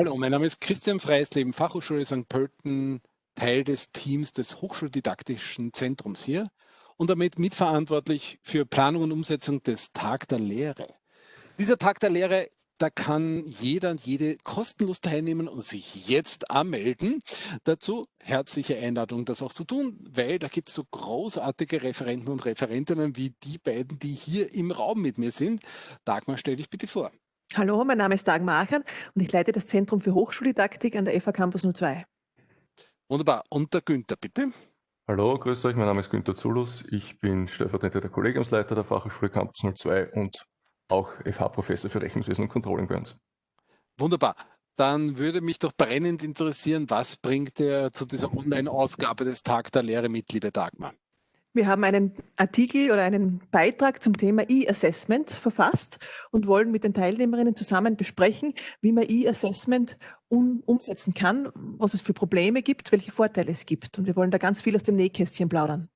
Hallo, mein Name ist Christian Freisleben, Fachhochschule St. Pölten, Teil des Teams des Hochschuldidaktischen Zentrums hier und damit mitverantwortlich für Planung und Umsetzung des Tag der Lehre. Dieser Tag der Lehre, da kann jeder und jede kostenlos teilnehmen und sich jetzt anmelden. Dazu herzliche Einladung, das auch zu tun, weil da gibt es so großartige Referenten und Referentinnen wie die beiden, die hier im Raum mit mir sind. Dagmar, stell dich bitte vor. Hallo, mein Name ist Dagmar Achern und ich leite das Zentrum für Hochschuldidaktik an der FH Campus 02. Wunderbar. Und der Günther, bitte. Hallo, grüß euch, mein Name ist Günther Zulus. Ich bin stellvertretender Kollegiumsleiter der Fachhochschule Campus 02 und auch FH-Professor für Rechnungswesen und Controlling bei uns. Wunderbar. Dann würde mich doch brennend interessieren, was bringt er zu dieser Online-Ausgabe des Tag der Lehre mit, liebe Dagmar? Wir haben einen Artikel oder einen Beitrag zum Thema E-Assessment verfasst und wollen mit den Teilnehmerinnen zusammen besprechen, wie man E-Assessment um, umsetzen kann, was es für Probleme gibt, welche Vorteile es gibt. Und wir wollen da ganz viel aus dem Nähkästchen plaudern.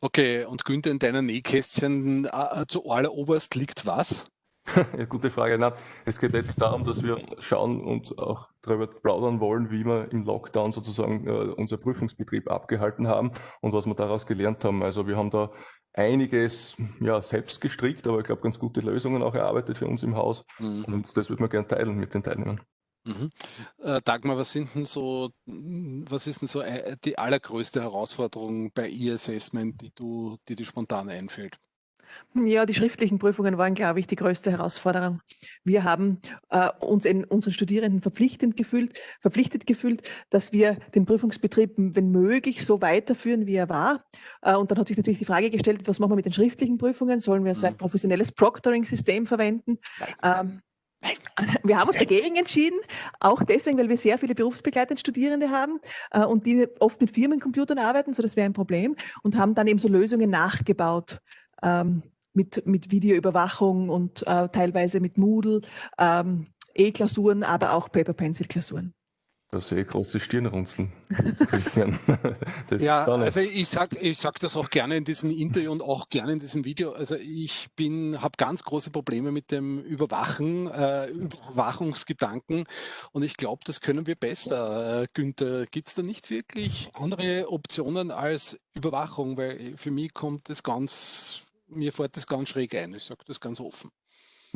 Okay, und Günther, in deiner Nähkästchen äh, zu alleroberst liegt was? ja, gute Frage. Na, es geht letztlich darum, dass wir schauen und auch darüber plaudern wollen, wie wir im Lockdown sozusagen äh, unser Prüfungsbetrieb abgehalten haben und was wir daraus gelernt haben. Also wir haben da einiges ja, selbst gestrickt, aber ich glaube ganz gute Lösungen auch erarbeitet für uns im Haus. Mhm. Und das würde man gerne teilen mit den Teilnehmern. Mhm. Äh, Dagmar, was sind denn so, was ist denn so äh, die allergrößte Herausforderung bei E-Assessment, die du, die dir spontan einfällt? Ja, die schriftlichen Prüfungen waren, glaube ich, die größte Herausforderung. Wir haben äh, uns in unseren Studierenden verpflichtend gefühlt, verpflichtet gefühlt, dass wir den Prüfungsbetrieb, wenn möglich, so weiterführen, wie er war. Äh, und dann hat sich natürlich die Frage gestellt, was machen wir mit den schriftlichen Prüfungen? Sollen wir so ein mhm. professionelles Proctoring-System verwenden? Ähm, wir haben uns dagegen entschieden, auch deswegen, weil wir sehr viele berufsbegleitende Studierende haben äh, und die oft mit Firmencomputern arbeiten, so das wäre ein Problem, und haben dann eben so Lösungen nachgebaut ähm, mit, mit Videoüberwachung und äh, teilweise mit Moodle, ähm, E-Klausuren, aber auch Paper-Pencil-Klausuren. Da sehe ich große Stirnrunzeln. ja, also ich sage ich sag das auch gerne in diesem Interview und auch gerne in diesem Video. Also ich bin, habe ganz große Probleme mit dem Überwachen, äh, Überwachungsgedanken und ich glaube, das können wir besser. Äh, Günther, gibt es da nicht wirklich andere Optionen als Überwachung? Weil für mich kommt das ganz mir fällt das ganz schräg ein. Ich sage das ganz offen.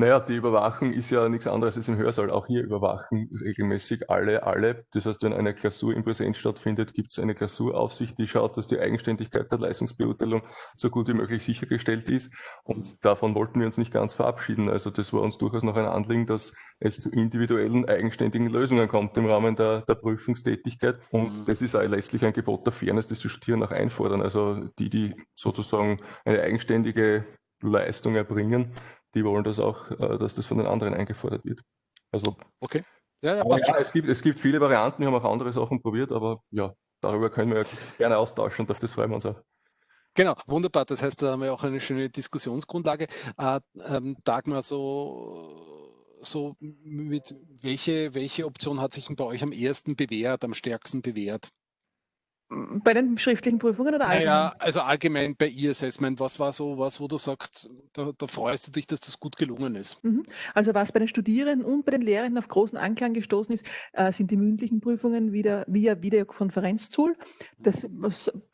Naja, die Überwachung ist ja nichts anderes als im Hörsaal. Auch hier überwachen regelmäßig alle, alle. Das heißt, wenn eine Klausur in Präsenz stattfindet, gibt es eine Klausuraufsicht, die schaut, dass die Eigenständigkeit der Leistungsbeurteilung so gut wie möglich sichergestellt ist. Und davon wollten wir uns nicht ganz verabschieden. Also das war uns durchaus noch ein Anliegen, dass es zu individuellen, eigenständigen Lösungen kommt im Rahmen der, der Prüfungstätigkeit. Und mhm. das ist auch letztlich ein Gebot der Fairness, das die Studierenden auch einfordern. Also die, die sozusagen eine eigenständige Leistung erbringen, die wollen das auch, äh, dass das von den anderen eingefordert wird. Also, okay. Ja, ja, ja es, gibt, es gibt viele Varianten, wir haben auch andere Sachen probiert, aber ja, darüber können wir gerne austauschen und auf das freuen wir uns auch. Genau, wunderbar. Das heißt, da haben wir auch eine schöne Diskussionsgrundlage. Äh, ähm, Dagmar, so, so mit welche, welche Option hat sich bei euch am ersten bewährt, am stärksten bewährt? Bei den schriftlichen Prüfungen oder allgemein? Naja, also allgemein bei E-Assessment, was war so was, wo du sagst, da, da, freust du dich, dass das gut gelungen ist? Mhm. Also was bei den Studierenden und bei den Lehrenden auf großen Anklang gestoßen ist, äh, sind die mündlichen Prüfungen wieder via Videokonferenztool. Das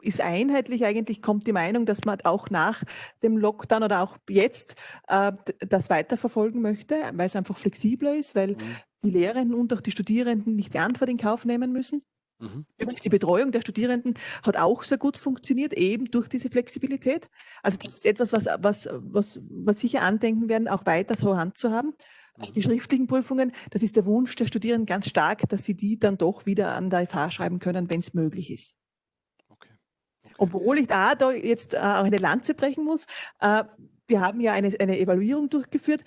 ist einheitlich eigentlich, kommt die Meinung, dass man auch nach dem Lockdown oder auch jetzt äh, das weiterverfolgen möchte, weil es einfach flexibler ist, weil mhm. die Lehrenden und auch die Studierenden nicht die Antwort in Kauf nehmen müssen. Mhm. Übrigens, die Betreuung der Studierenden hat auch sehr gut funktioniert, eben durch diese Flexibilität. Also das ist etwas, was, was, was, was sicher andenken werden, auch weiter so Hand zu haben. Mhm. Die schriftlichen Prüfungen, das ist der Wunsch der Studierenden ganz stark, dass sie die dann doch wieder an der FH schreiben können, wenn es möglich ist. Okay. Okay. Obwohl ich da, da jetzt äh, auch eine Lanze brechen muss, äh, wir haben ja eine, eine Evaluierung durchgeführt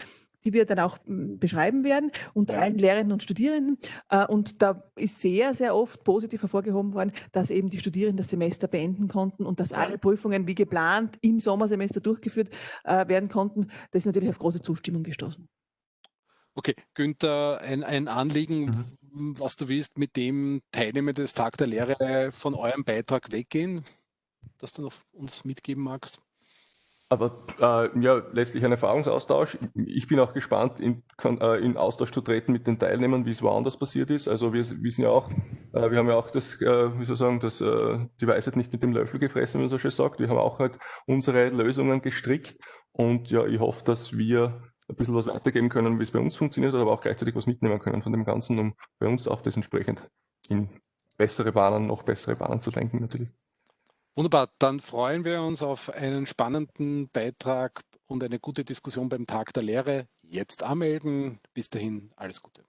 die wir dann auch hm, beschreiben werden, unter ja. allen Lehrenden und Studierenden. Äh, und da ist sehr, sehr oft positiv hervorgehoben worden, dass eben die Studierenden das Semester beenden konnten und dass alle Prüfungen wie geplant im Sommersemester durchgeführt äh, werden konnten. Das ist natürlich auf große Zustimmung gestoßen. Okay, Günther, ein, ein Anliegen, mhm. was du willst, mit dem Teilnehmer des Tag der Lehre von eurem Beitrag weggehen, das du noch uns mitgeben magst? Aber äh, ja, letztlich ein Erfahrungsaustausch. Ich bin auch gespannt, in, äh, in Austausch zu treten mit den Teilnehmern, wie es woanders passiert ist. Also wir wissen ja auch, äh, wir haben ja auch das, äh, wie soll ich sagen, das, äh, die Weisheit nicht mit dem Löffel gefressen, wie man so schön sagt. Wir haben auch halt unsere Lösungen gestrickt und ja, ich hoffe, dass wir ein bisschen was weitergeben können, wie es bei uns funktioniert, aber auch gleichzeitig was mitnehmen können von dem Ganzen, um bei uns auch das entsprechend in bessere Bahnen, noch bessere Bahnen zu lenken natürlich. Wunderbar, dann freuen wir uns auf einen spannenden Beitrag und eine gute Diskussion beim Tag der Lehre. Jetzt anmelden. Bis dahin, alles Gute.